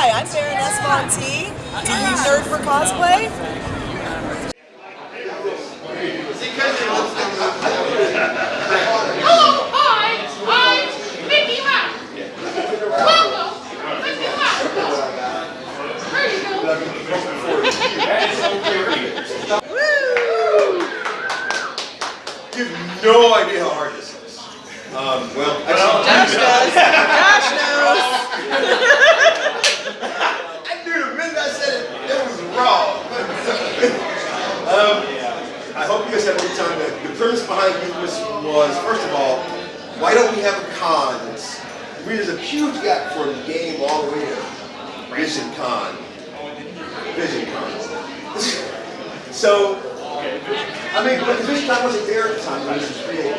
Hi, I'm Baroness Von T. Do you nerd for cosplay? Hello, hi, I'm Mickey Mouse. Welcome, Mickey Mouse. There you go. You have no idea how hard this is. Um, well, Josh does. Josh knows. I knew the minute I said it, it was wrong. Um, I hope you guys had a good time. The, premise behind this was, first of all, why don't we have a con? It's, I mean, there's a huge gap from the game all the way to Vision Con. Vision Con. so, I mean, but Vision Con wasn't there at the time when this was created.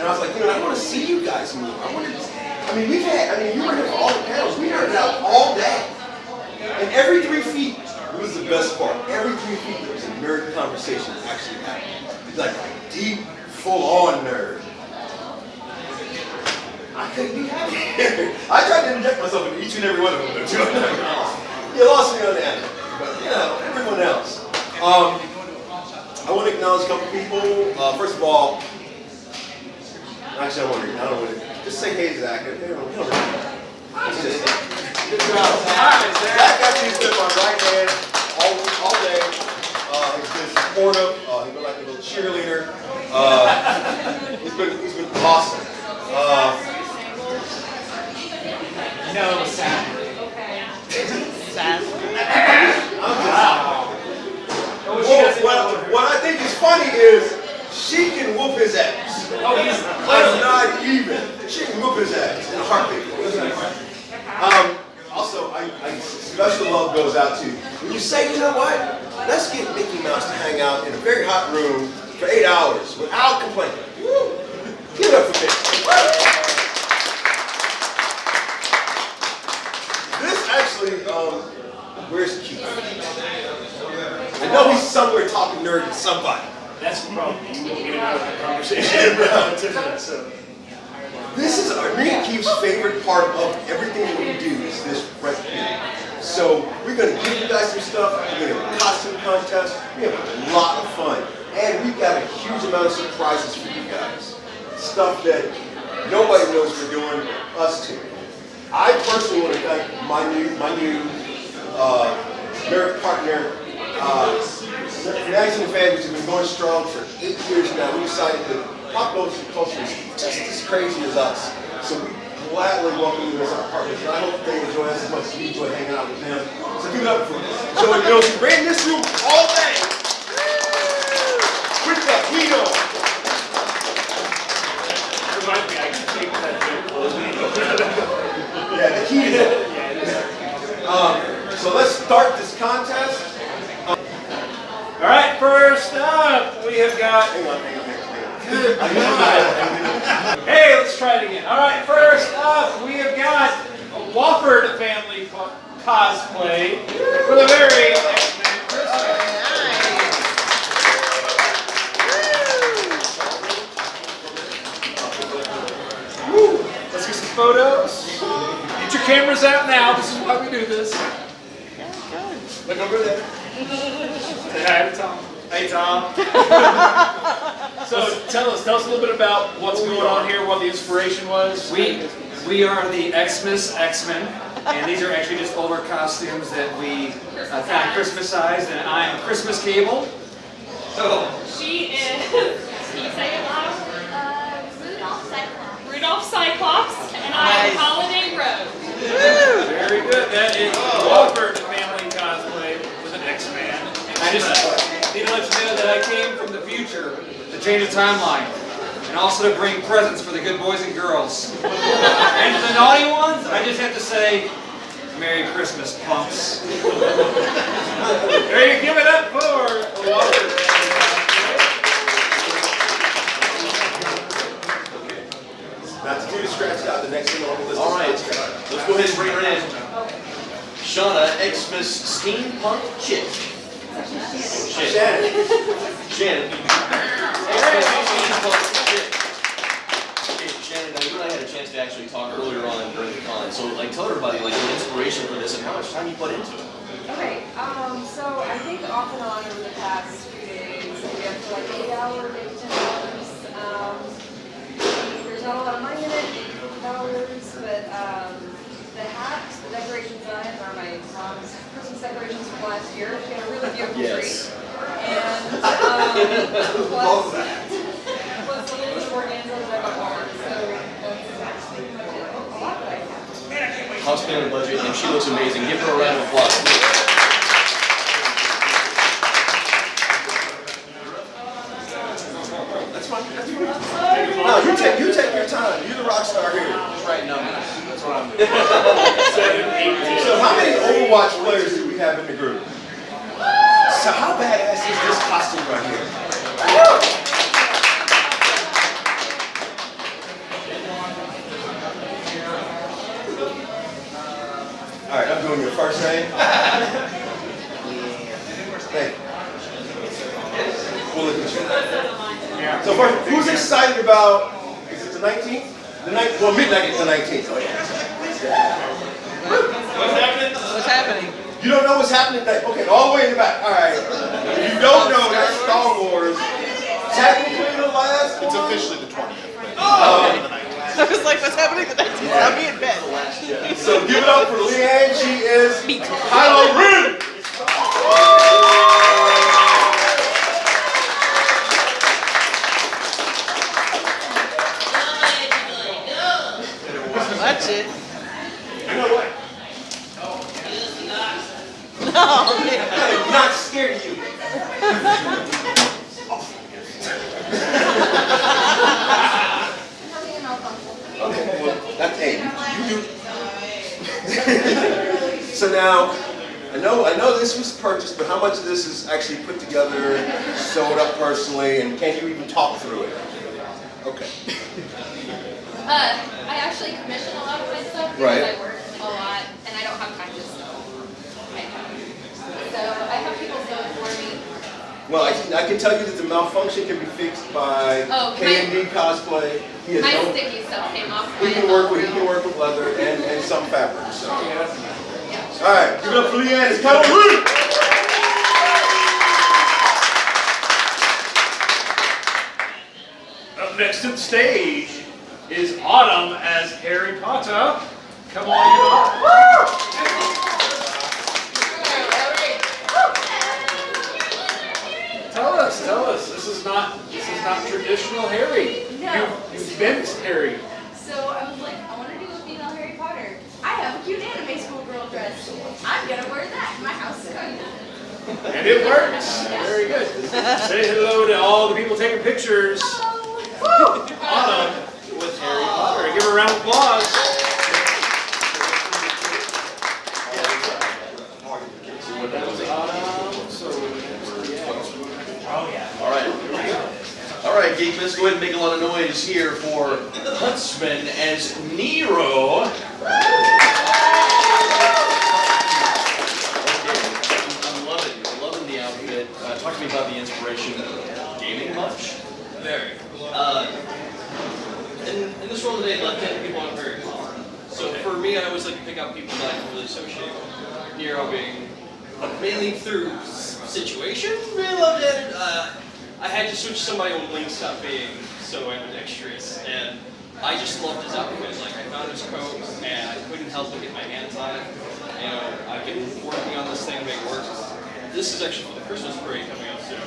And I was like, you know, I want to see you guys move. I want to, I mean, we've had, I mean, you were here for all the panels. We nerded out all day. And every three feet best part. Every three feet there was a nerd conversation actually happening. It's like a deep, full-on nerd. I couldn't be happier. I tried to inject myself in each and every one of them, but you you lost me on that. But you know, everyone else. Um, I want to acknowledge a couple people. Uh, first of all, actually, I want to. I don't want to. Just say hey, Zach. You don't, you don't really- It's just- Good job, Zach. Zach actually stood my right hand all, day. Uh, he's been supportive. Uh, he's been like a little cheerleader. Uh, he's been he's been awesome. Uh, No, Sam. Well, what, what I think is funny is she can whoop his ass. Oh, he's not even. She can whoop his ass in a heartbeat. Um, also, I, I, special love goes out to when you say, you know what? Let's get Mickey Mouse to hang out in a very hot room for eight hours without complaining. Woo! Give it up for Mickey. This actually, um, where's Keith? I know he's somewhere talking nerd to somebody. That's the problem. You won't get out of the conversation relative to that, so. This is our, me and Keith's favorite part of everything that we do is this right here. So we're gonna give you guys some stuff. We're gonna have a costume contest. We have a lot of fun, and we've got a huge amount of surprises for you guys. Stuff that nobody knows we're doing, us too. I personally want to thank my new my new uh, partner, uh, Magazine Fan, has been going strong for eight years now. We decided that pop culture is just as crazy as us. So we gladly welcome you as our partners. And I hope they enjoy us as much as we enjoy hanging out with them. So give it up for Joey Mills. He ran this room all day. With the heat on. Remind me, I can take that joke. Yeah, the heat is on. Um, so let's start this contest. All right, first up, we have got. Hang on, hang on, hang on. Hey, let's try it again. All right, first up, we have got a Wofford family co- cosplay for the very X-Men Christmas. Woo. Let's get some photos. Get your cameras out now. This is why we do this. Look over there. Say hi to Tom. Hey, Tom. so tell us, tell us a little bit about what's going on here, what the inspiration was. We we are the Xmas X-Men, and these are actually just older costumes that we uh, kind of Christmasized, and I am Christmas Cable. So She is, can you say it loud? Uh, Rudolph Cyclops. Rudolph Cyclops, and I am Holiday Rose. Very good. That is Walford family cosplay with an X-Man. I just need to let you know that I came from the future to change the timeline, and also to bring presents for the good boys and girls. And to the naughty ones, I just have to say, Merry Christmas, punks. Ready to give it up for the Walford family cosplay. Not to do to scratch out the next thing on the list. All right, is not scratch. let's go ahead and bring her in. Shauna, Xmas steampunk chick. Shit. Shannon. Shannon. Shannon, now you and I had a chance to actually talk earlier on during the con. So, like, tell everybody, like, the inspiration for this and how much time you put into it. Okay, um, so I think off and on over the past few days, we have to like eight hour, maybe ten hours. Um, there's not a lot of money in it, eight dollars, but, um, the hats, the decorations on it are my mom's Christmas decorations from last year. She had a really beautiful Yes. tree. And, um, plus, plus a little bit of organza that I bought, so that's pretty much it. A lot that I have. House on budget, and she looks amazing. Give her a round of applause. That's fine, that's fine. No, you take, you take your time. You're the rock star here. Just write numbers. That's what I'm doing. Seven, eight, So how many Overwatch players do we have in the group? So how badass is this costume right here? All right, I'm doing your first name. Thank you. We'll look at you. So first, who's excited about, is it the 19th? The night, well, midnight is the 19th. Oh, yeah. What's happening? You don't know what's happening tonight? Okay, all the way in the back. All right. If you don't know, that's Star Wars. Technically the last It's officially the 20th. I was like, what's happening the 19th? I'll be in bed. So give it up for Leanne. She is Kylo Ren. Watch it. You know what? No, man. I'm not scared of you. Having a malfunction. Okay, well, that's A. You do. so now, I know, I know this was purchased, but how much of this is actually put together, sewed up personally, and can you even talk through it? Okay. Uh, I actually commission a lot of my stuff because Right. I work a lot and I don't have time to sew. I know. So I have people sew it for me. Well, I can, I can tell you that the malfunction can be fixed by Oh, KMD cosplay. He has My no, sticky stuff came off. he can work with he can work with leather and, and some fabric. So. All Yeah. right, give it up for Leanne. It's Kylo Ren. Up next to the stage is Autumn as Harry Potter. Come on, you Tell us, tell us. This is not this is not traditional Harry. No. You, you bent Harry. So I was like, I want to do a female Harry Potter. I have a cute anime schoolgirl dress. I'm gonna wear that. My house is cozy. And it works. Very good. Say hello to all the people taking pictures. Hello. Autumn with Harry Potter. Give her a round of applause. Autumn, so yeah. All right. All right, Geek, let's go ahead and make a lot of noise here for Huntsman as Nero. Uh, in, in this world today, left-handed people aren't very common. So for me, I always like to pick out people that I can really associate with. Nero being mainly through s- situation, really left-handed. Uh, I had to switch somebody on Link stopped being so ambidextrous, and I just loved his outfit. Like I found his coat, and I couldn't help but get my hands on it. You know, I've been working on this thing to make it work. This is actually for the Christmas parade coming up soon.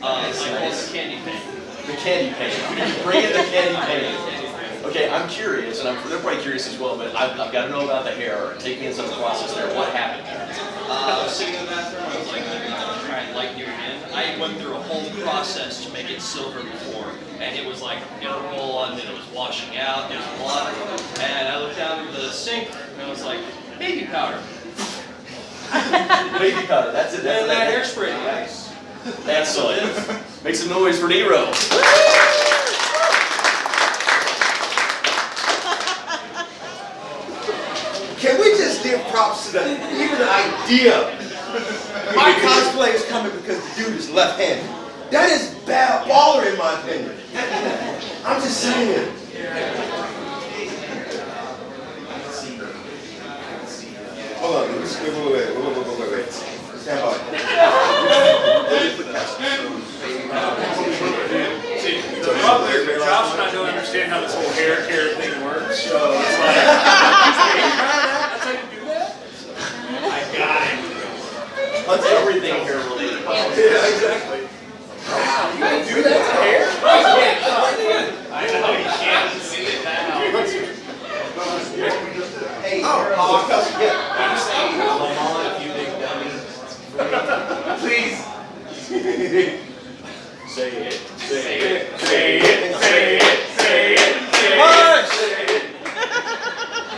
Uh, I call it the candy paint. The candy paint. Bring in the candy paint. Okay, I'm curious, and I'm, they're probably curious as well, but I've, I've got to know about the hair. Take me into the process there. What happened there? Uh, I was sitting in the bathroom, I was like, I'm gonna try and lighten you again. I went through a whole process to make it silver before, and it was like, it was rolling, and it was washing out, there was blood, and I looked down into the sink, and I was like, baby powder. Baby powder. That's it. That's And that hairspray, guys. Excellent. Make some noise for Nero. Can we just give props to the even idea? My cosplay is coming because the dude is left-handed. That is bad baller in my opinion. I'm just saying. Hold on, wait, wait, wait, wait, wait, wait, wait. Stand by. Josh I how this whole hair care thing works, so it's like, you do that? I got it. That's everything hair related. Yeah, exactly. You do that to hair? I know you can't now. Hey, oh, you big dummy. Please. Say it. Say it, say it, say it, say it, say it.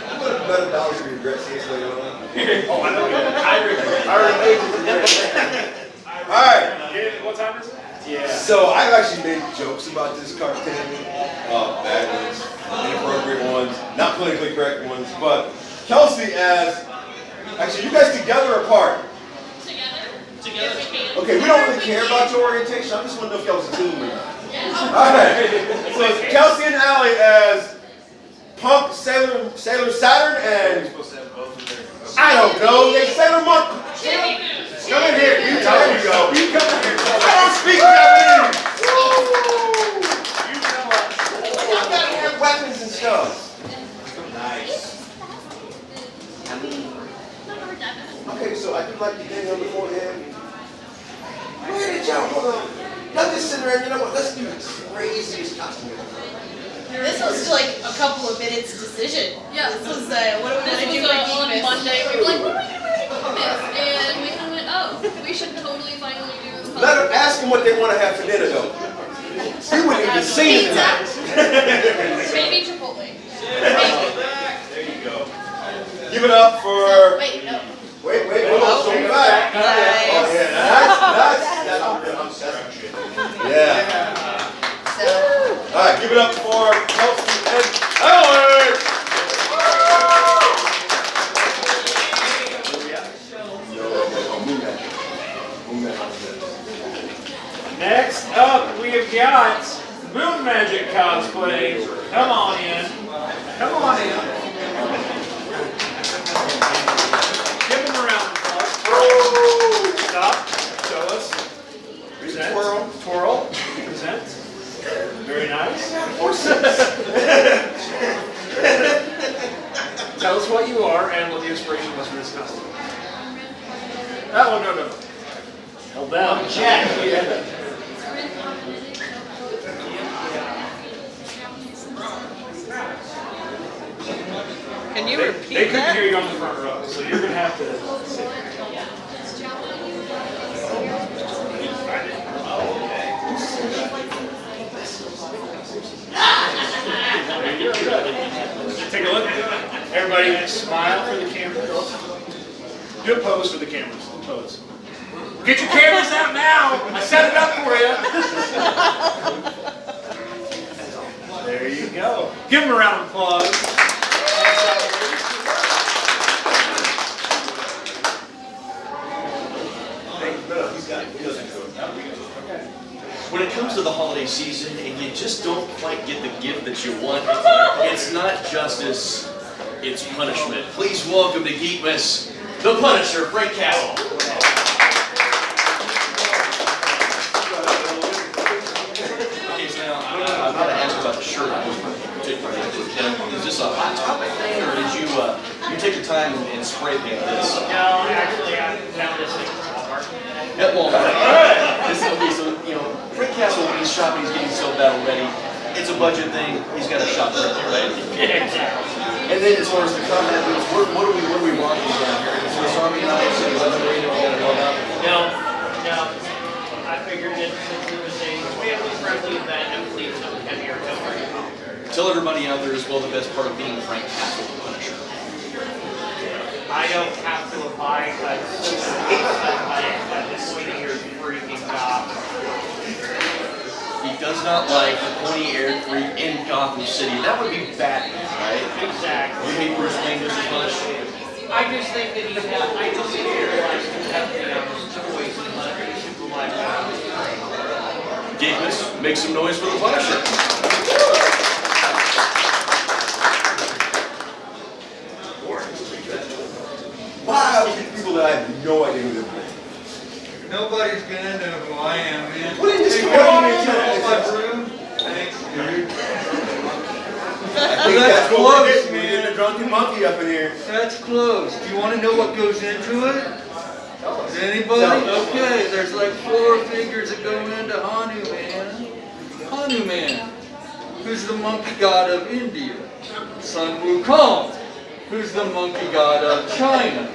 I'm gonna bet dollar to regret this later on. Oh, I know that. I regret. I regret. Alright. What time is it? Yeah. So I've actually made jokes about this cartoon, uh, bad ones, inappropriate ones, not politically correct ones, but Kelsey as, actually you guys together or apart? Together? Together. We. Okay, we don't really care about your orientation, I just want to know if y'all was a team or not. Alright, so it's Kelsey and Allie as Punk, Sailor, Sailor Saturn, and I don't know, they Sailor Monk. Jimmy Come in here, you tell me, you go. You come in here. I don't speak Japanese. You tell us. You gotta have weapons and stuff. Nice. Okay, so I do like the thing on the forehead. Go ahead and jump, hold on. Y'all just sit there and you know what, let's do the craziest costume. This was like a couple of minutes decision. Yeah. This was uh, what do we want to do for uh, on Monday. We were like, what are we doing for this? And we kind of went, oh, we should totally finally do this. Let them ask them what they want to have for dinner though. We wouldn't even see them tonight. Maybe Chipotle. There you go. Give it up for. Wait, no. Wait, wait, hold on, show me back. Oh yeah, oh, that's that's that's Yeah. So, All right, give it up for Kelsey and Howard. Next up, we have got Moon Magic cosplay. Come on in. Come on in. Stop. Show us. Present. Twirl. Twirl. Present. Very nice. Tell us what you are and what the inspiration was for this costume. That one, oh, no, no. Hold down. Jack. Yeah. can you They, repeat they couldn't that? hear you on the front row, so you're gonna have to sit. There you go. Take a look. Everybody smile for the camera. Do a pose for the cameras. Pose. Get your cameras out now. I set it up for you. There you go. Give them a round of applause. When it comes to the holiday season and you just don't quite get the gift that you want, it's not justice, it's punishment. Please welcome to Geekmas, the Punisher, Frank Castle. Okay, so now, I- I've to ask about the shirt. Is this a hot topic thing, or did you, uh, you take your time and- and spray paint this? No, actually, I found this thing from Walmart. At Walmart. This, okay, so, you know, Frank Castle, when he's shopping, he's getting so bad already. It's a budget thing, he's got to shop right there, right? Exactly. And then as far as the combat goes, what, what do we, what do we want down here? Is Swiss Army knives, is that the way that we gotta go about? No, no, I figured that since it was a family-friendly event, and please some heavier jewelry. Tell everybody out there as well the best part of being Frank Castle. I don't have to abide by the rules at the point of your freaking job. He does not like the pointy air freak in Gotham City. That would be Batman, right? Exactly. You hate Bruce Wayne just as much? I just think that he's got, I just didn't realize he had um, toys and let super like make some noise for the Punisher. That I have no idea who they're playing. Nobody's gonna know who I am, man. What in this Hey, world come you on, make that's that? my room. Thanks, dude. That's that's close, getting. We're a drunken monkey up in here. That's close. Do you wanna know what goes into it? Does anybody? Okay, there's like four figures that go into Hanuman. Hanuman, who's the monkey god of India. Sun Wukong, who's the monkey god of China.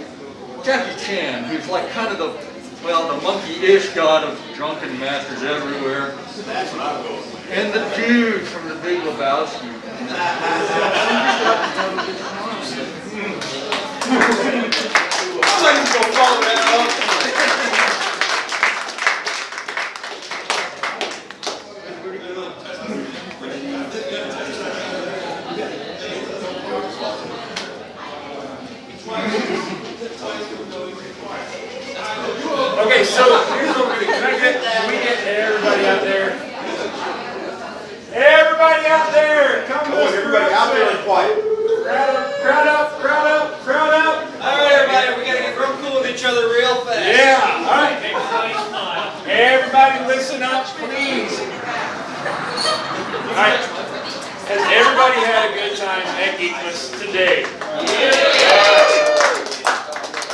Jackie Chan, who's like kind of the, well, the monkey-ish god of drunken masters everywhere. That's what I'm going with. And the dude from the Big Lebowski. Somebody's gonna follow that up. Okay, so here's what we're gonna, can I get, can we get everybody out there? Everybody out there, come Come to on, this everybody out there and quiet. Crowd up, crowd up, crowd up, crowd up. All right, everybody, we gotta get real cool with each other real fast. Yeah, all right. Everybody smile. Everybody listen up, please. All right. Has everybody had a good time at Geekmas today?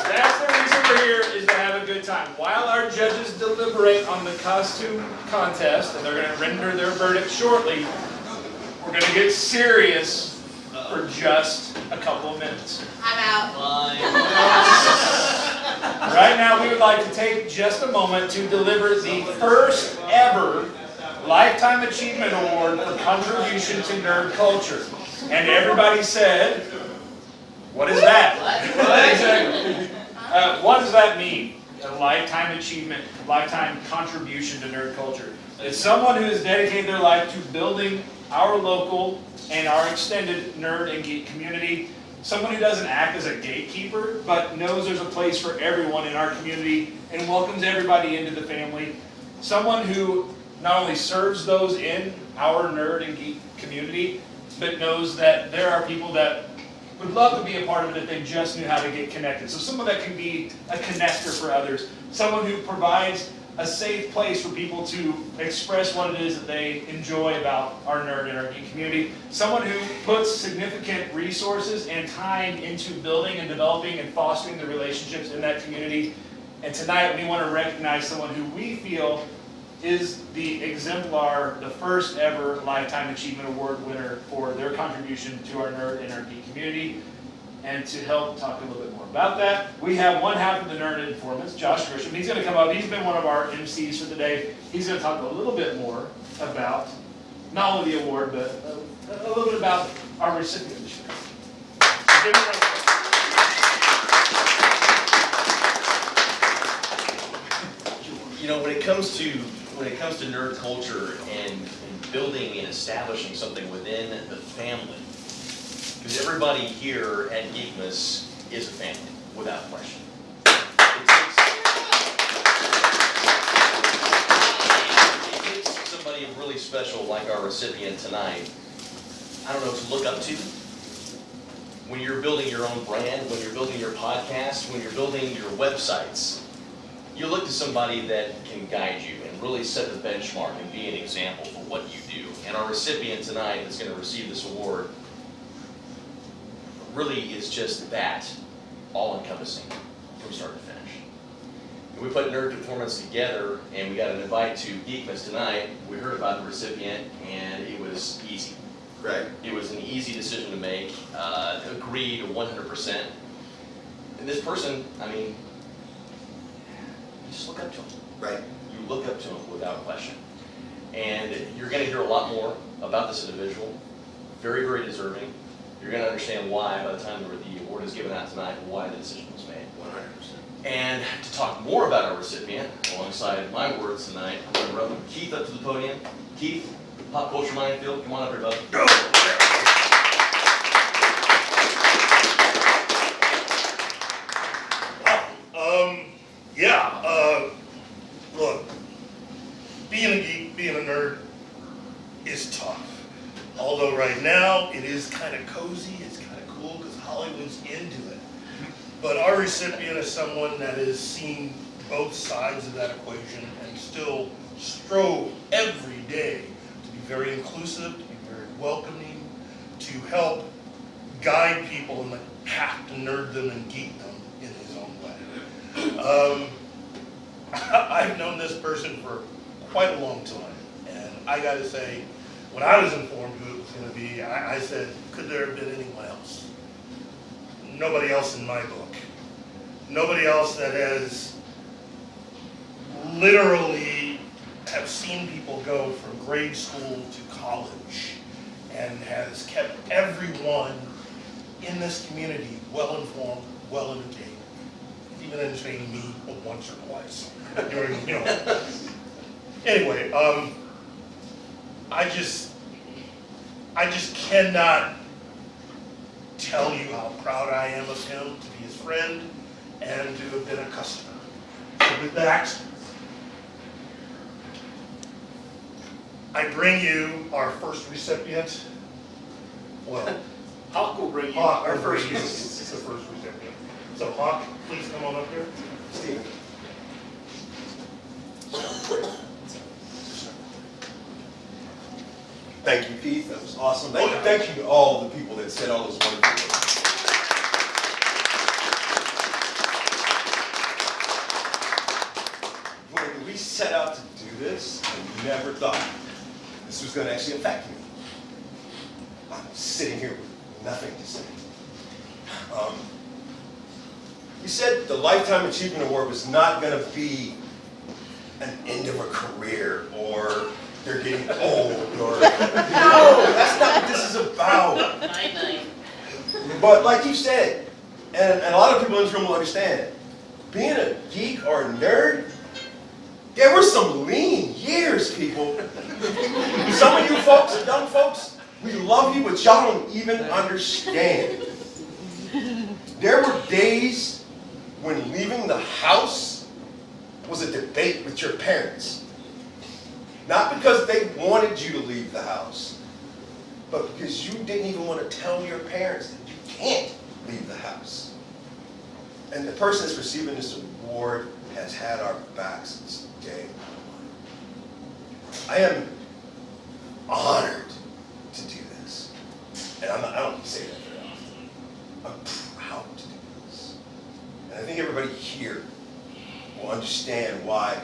That's the reason we're here, is to have a good time. While our judges deliberate on the costume contest, and they're gonna render their verdict shortly, we're gonna get serious for just a couple of minutes. I'm out. Right now, we would like to take just a moment to deliver the first ever Lifetime Achievement Award for contribution to nerd culture. And everybody said, what is that? Exactly. Uh, what does that mean? A lifetime achievement, a lifetime contribution to nerd culture. It's someone who has dedicated their life to building our local and our extended nerd and geek community. Someone who doesn't act as a gatekeeper, but knows there's a place for everyone in our community and welcomes everybody into the family. Someone who not only serves those in our nerd and geek community, but knows that there are people that would love to be a part of it if they just knew how to get connected. So someone that can be a connector for others, someone who provides a safe place for people to express what it is that they enjoy about our nerd and our geek community, someone who puts significant resources and time into building and developing and fostering the relationships in that community. And tonight we want to recognize someone who we feel is the exemplar, the first ever Lifetime Achievement Award winner for their contribution to our nerd and our geek community. And to help talk a little bit more about that, we have one half of the Nerd Informants, Josh Grisham. He's going to come up. He's been one of our MCs for the day. He's going to talk a little bit more about not only the award, but a, a little bit about our recipient this year. You know, when it comes to when it comes to nerd culture and, and building and establishing something within the family, because everybody here at Geekmas is a family, without question. It takes, somebody really special like our recipient tonight, I don't know, to look up to. When you're building your own brand, when you're building your podcast, when you're building your websites, you look to somebody that can guide you really set the benchmark and be an example for what you do. And our recipient tonight that's going to receive this award really is just that, all encompassing from start to finish. And we put Nerd Informants together and we got an invite to Geekmas tonight. We heard about the recipient and it was easy. Right. It was an easy decision to make, uh, agreed 100%. And this person, I mean, you just look up to him. Right. You look up to him without question. And you're going to hear a lot more about this individual. Very, very deserving. You're going to understand why by the time the award is given out tonight, why the decision was made. 100%. And to talk more about our recipient, alongside my words tonight, I'm going to welcome Keith up to the podium. Keith, Pop Culture Minefield, come on up here, bud. Um, yeah, uh, look, being a geek, being a nerd is tough. Although right now it is kind of cozy, it's kind of cool because Hollywood's into it. but our recipient is someone that has seen both sides of that equation and still strove every day to be very inclusive, to be very welcoming, to help guide people the path to nerddom and geek them in his own way. Um, I've known this person for quite a long time, and I gotta say, when I was informed who it was gonna be, I, I said, could there have been anyone else? Nobody else in my book. Nobody else that has literally have seen people go from grade school to college and has kept everyone in this community well-informed, well-entertained, even entertaining me once or twice. During, you know. Anyway, um, I just, I just cannot tell you how proud I am of him to be his friend and to have been a customer. So with that, I bring you our first recipient. Well, Hawk will bring you Hawk, our our first first, this is the first recipient. So Hawk, please come on up here. Steve. Thank you, Keith. That was awesome. Thank you, thank you to all the people that said all those wonderful words. When we set out to do this, I never thought this was going to actually affect me. I'm sitting here with nothing to say. Um, you said the Lifetime Achievement Award was not going to be an end of a career or they're getting old or no, that's not what this is about. But like you said, and, and a lot of people in this room will understand, being a geek or a nerd, there were some lean years, people. Some of you folks, young folks, we love you, but y'all don't even understand. There were days when leaving the house was a debate with your parents. Not because they wanted you to leave the house, but because you didn't even want to tell your parents that you can't leave the house. And the person that's receiving this award has had our backs day. I am honored to do this. And I'm I don't say that very often. I'm proud to do this. And I think everybody here will understand why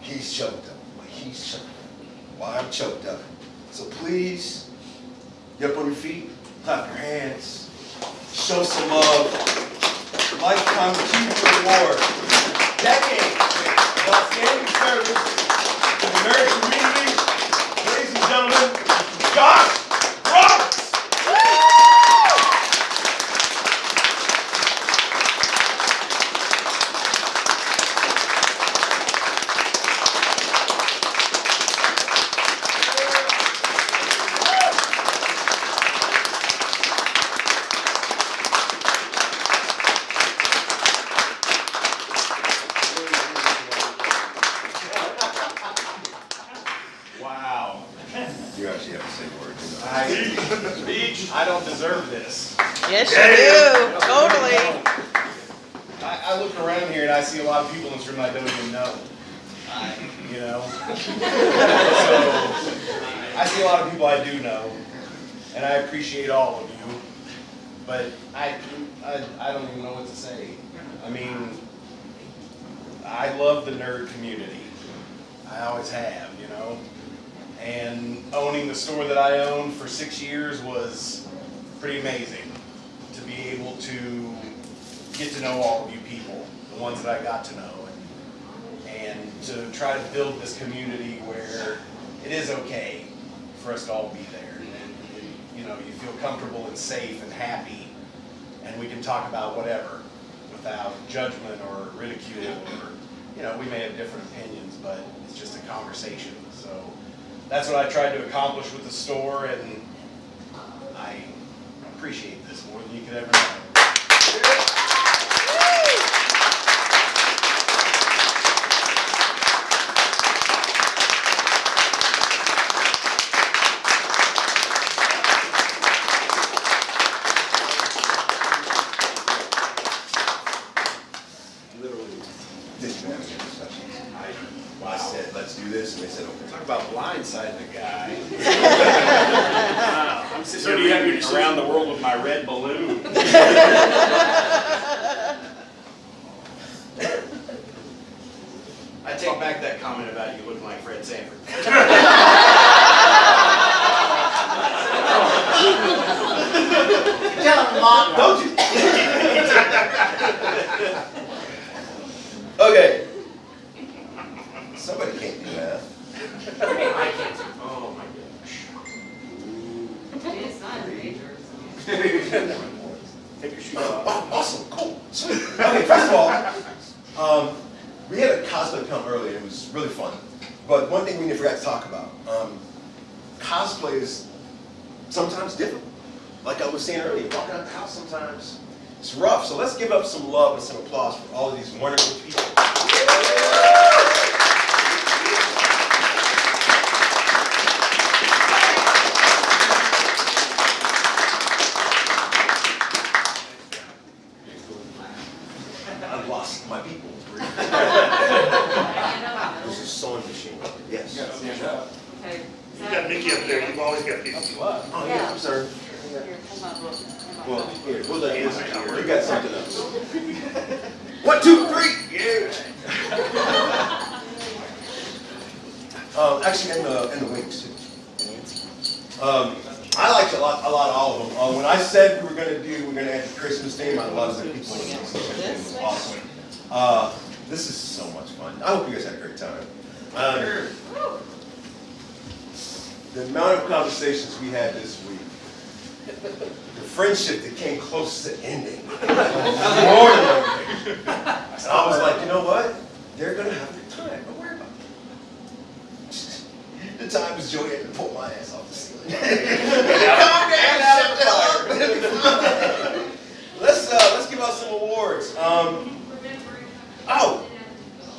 he's choked up, why he's choked up, why I'm choked up. So please, get up on your feet, clap your hands, show some love. Lifetime Achievement Award. Decade outstanding service to the nerd community. Ladies and gentlemen, Josh Roberts. Wow. You actually have to say words. I, Beach, I don't deserve this. Yes, you do. Totally. I, I look around here and I see a lot of people in this room I don't even know. You know? So, I see a lot of people I do know, and I appreciate all of you, but I, I, I don't even know what to say. I mean, I love the nerd community. I always have, you know? And owning the store that I owned for six years was pretty amazing to be able to get to know all of you people, the ones that I got to know, and, and to try to build this community where it is okay for us to all be there. And, and, you know, you feel comfortable and safe and happy, and we can talk about whatever without judgment or ridicule or, you know, we may have different opinions, but it's just a conversation. So that's what I tried to accomplish with the store, and appreciate this more than you could ever know. didn't even have any discussions. I, I said, let's do this, and they said, okay. Talk about blindsiding the guy. Wow, I'm sitting So do you have your reading around the world with my red balloon. I take back that comment about you looking like Fred Sanford. Tell him, Mom. Don't you? okay. Somebody can't do that. I can't. Oh my It's not Take your shoes Oh, off. oh, awesome, cool, sweet. Okay, first of all, um, we had a cosplay come earlier, it was really fun. But one thing we never forgot to talk about, um, cosplay is sometimes difficult. Like I was saying earlier, walking out the house sometimes, it's rough. So let's give up some love and some applause for all of these wonderful people. I've lost my people. This is sewing machine. Yes. You got Mickey up there, you've always got people. Oh, yeah, I'm sorry. Well, here, we'll let you, you got something else. One, two, three, yeah. Um, actually, and the, and the wings too. Um, I liked a lot, a lot of all of them. Uh, when I said we were gonna do, we're gonna add the Christmas theme, I love the people. It was awesome. Uh, this is so much fun. I hope you guys had a great time. Um, the amount of conversations we had this week, the friendship that came close to ending, more than. And I was like, you know what? They're gonna have a good time. Don't worry about it. The times Joey had to pull my ass off the ceiling. Calm down, shut the up. Let's uh, let's give out some awards. Um, oh,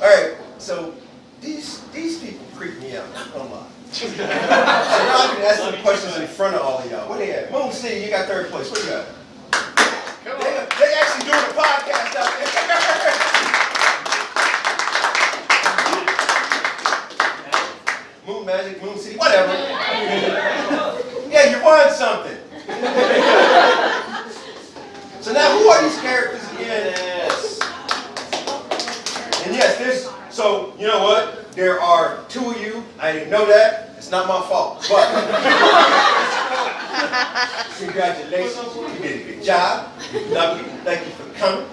all right. So these these people creep me out. Not gonna so now I can ask them questions in front of all of y'all. What do you have? Moon City, you got third place. What do you got? They, they actually doing a podcast out there. Moon Magic, Moon City, whatever. yeah, you won something. so now, who are these characters again? Yes. And yes, there's, so, you know what? There are two of you. I didn't know that. It's not my fault. But, congratulations. You did a good job. Love you. Thank you for coming.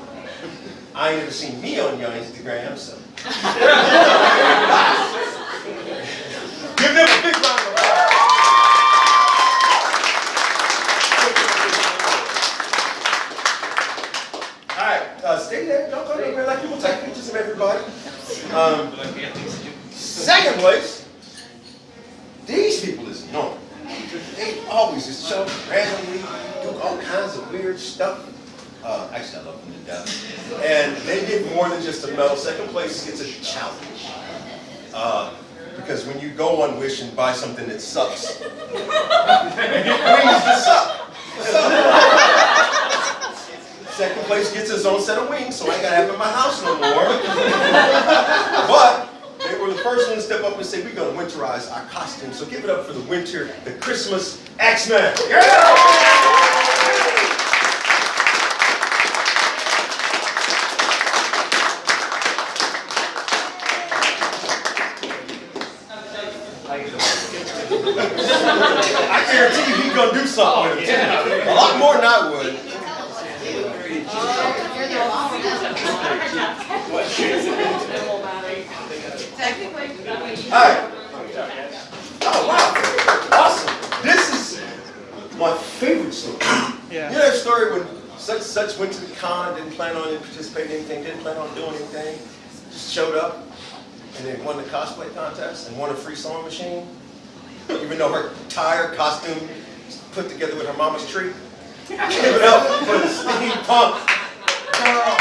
I ain't never seen me on your Instagram, so. Give them a big round of applause. All right, uh, stay there. Don't go anywhere. Like people take pictures of everybody. Um, second place, these people is annoying. They always just show randomly, do all kinds of weird stuff. Uh, actually, I love them to death. And they get more than just a medal. Second place gets a challenge. Uh, because when you go on Wish and buy something that sucks, you get wings that suck. Second place gets his own set of wings, so I ain't gotta have them in my house no more. but were the first one to step up and say, we're gonna winterize our costumes. So give it up for the winter, the Christmas X-Men. I guarantee you he's gonna do something with it. A lot more than I would. Alright. Oh, wow. Awesome. This is my favorite story. Yeah. You know that story when such such went to the con, didn't plan on participating in anything, didn't plan on doing anything, just showed up and then won the cosplay contest and won a free sewing machine, even though her entire costume put together with her mama's tree. Give it up for the steampunk girl.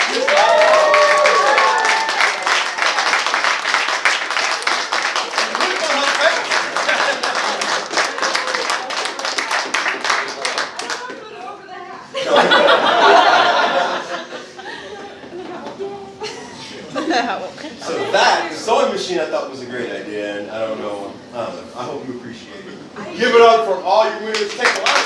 So that, the sewing machine I thought was a great idea, and I don't know, I don't know, I hope you appreciate it. Give it up for all your winners, take a lot.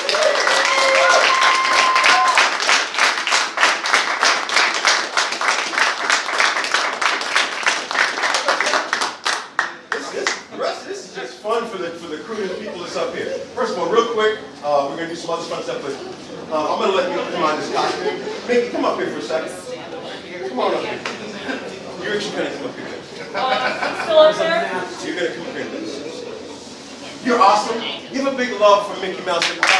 This, this, the rest of this is just fun for the, for the crew and the people that's up here. First of all, real quick, uh, we're gonna do some other fun stuff, but, uh, I'm gonna let you come on this costume. Mickey, come up here for a second. Come on up here. You're actually gonna come up here. Still up there? You're gonna come up here. You're awesome. Give a big love for Mickey Mouse.